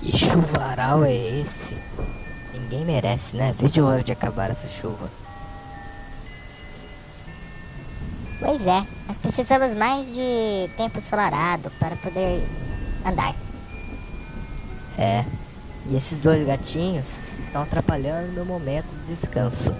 Que chuvaral é esse? Ninguém merece, né? Veja a hora de acabar essa chuva. Pois é, nós precisamos mais de tempo ensolarado para poder andar. É. E esses dois gatinhos estão atrapalhando meu momento de descanso.